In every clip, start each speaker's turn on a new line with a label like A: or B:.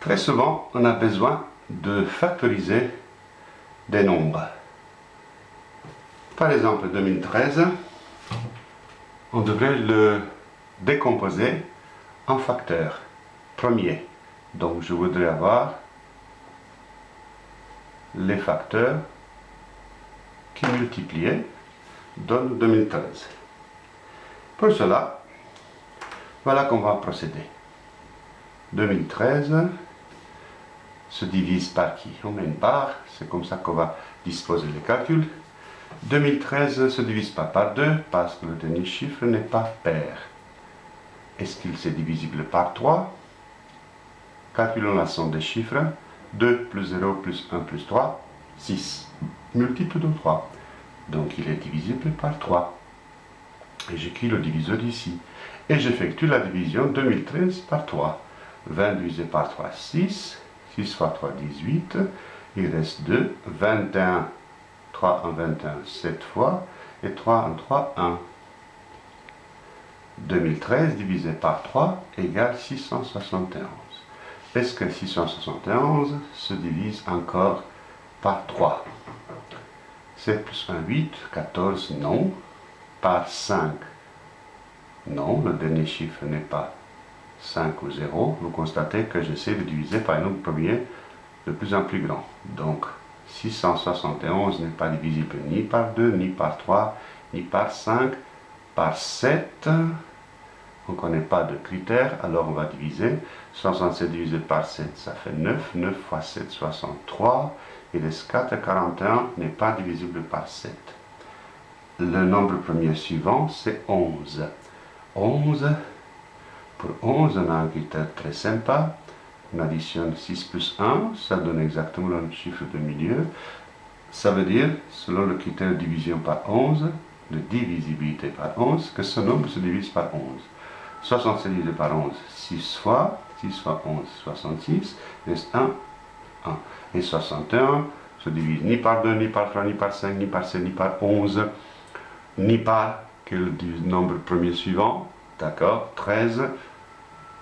A: Très souvent, on a besoin de factoriser des nombres. Par exemple, 2013, on devrait le décomposer en facteurs premiers. Donc, je voudrais avoir les facteurs qui multipliés donnent 2013. Pour cela, voilà qu'on va procéder. 2013 se divise par qui On met une barre, c'est comme ça qu'on va disposer les calculs. 2013 se divise pas par 2 parce que le dernier chiffre n'est pas pair. Est-ce qu'il est divisible par 3 Calculons la somme des chiffres. 2 plus 0 plus 1 plus 3, 6. Multiple de 3. Donc il est divisible par 3. Et j'écris le diviseur ici. Et j'effectue la division 2013 par 3. 20 divisé par 3, 6. 6 fois 3, 18. Il reste 2. 21, 3 en 21, 7 fois. Et 3 en 3, 1. 2013 divisé par 3 égale 671. Est-ce que 671 se divise encore par 3 7 plus 1, 8, 14, non. Par 5, non, le dernier chiffre n'est pas 5 ou 0. Vous constatez que j'essaie de diviser par un nombre premier de plus en plus grand. Donc, 671 n'est pas divisible ni par 2, ni par 3, ni par 5, par 7. On ne connaît pas de critères, alors on va diviser. 67 divisé par 7, ça fait 9. 9 fois 7, 63. Et les 4, 41 n'est pas divisible par 7. Le nombre premier suivant, c'est 11. 11, pour 11, on a un critère très sympa. On additionne 6 plus 1, ça donne exactement le chiffre de milieu. Ça veut dire, selon le critère de division par 11, de divisibilité par 11, que ce nombre se divise par 11. 67 divisé par 11, 6 fois, 6 fois 11, 66, reste 1, 1. Et 61 se divise ni par 2, ni par 3, ni par 5, ni par 7, ni par 11, ni par quel nombre premier suivant, d'accord, 13,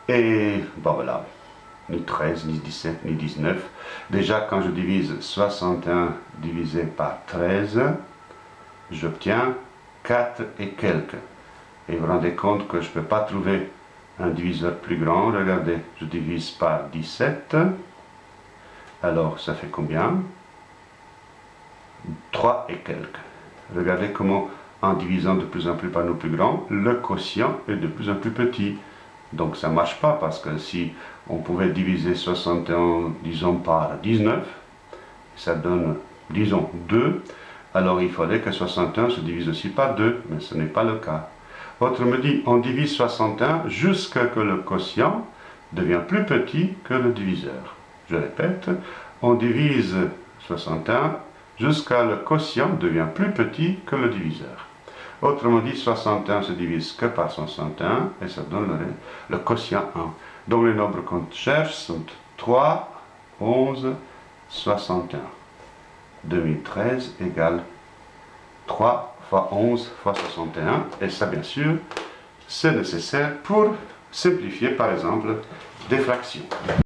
A: et bon voilà, ni 13, ni 17, ni 19. Déjà, quand je divise 61 divisé par 13, j'obtiens 4 et quelques. Et vous vous rendez compte que je ne peux pas trouver un diviseur plus grand. Regardez, je divise par 17. Alors, ça fait combien? 3 et quelques. Regardez comment, en divisant de plus en plus par nos plus grands, le quotient est de plus en plus petit. Donc ça ne marche pas parce que si on pouvait diviser 61, disons, par 19, ça donne, disons, 2, alors il faudrait que 61 se divise aussi par 2, mais ce n'est pas le cas. Autrement dit, on divise 61 jusqu'à que le quotient devient plus petit que le diviseur. Je répète, on divise 61 jusqu'à le quotient devient plus petit que le diviseur. Autrement dit, 61 se divise que par 61 et ça donne le, le quotient 1. Donc les nombres qu'on cherche sont 3, 11, 61. 2013 égale 3 fois 11 fois 61. Et ça, bien sûr, c'est nécessaire pour simplifier, par exemple, des fractions.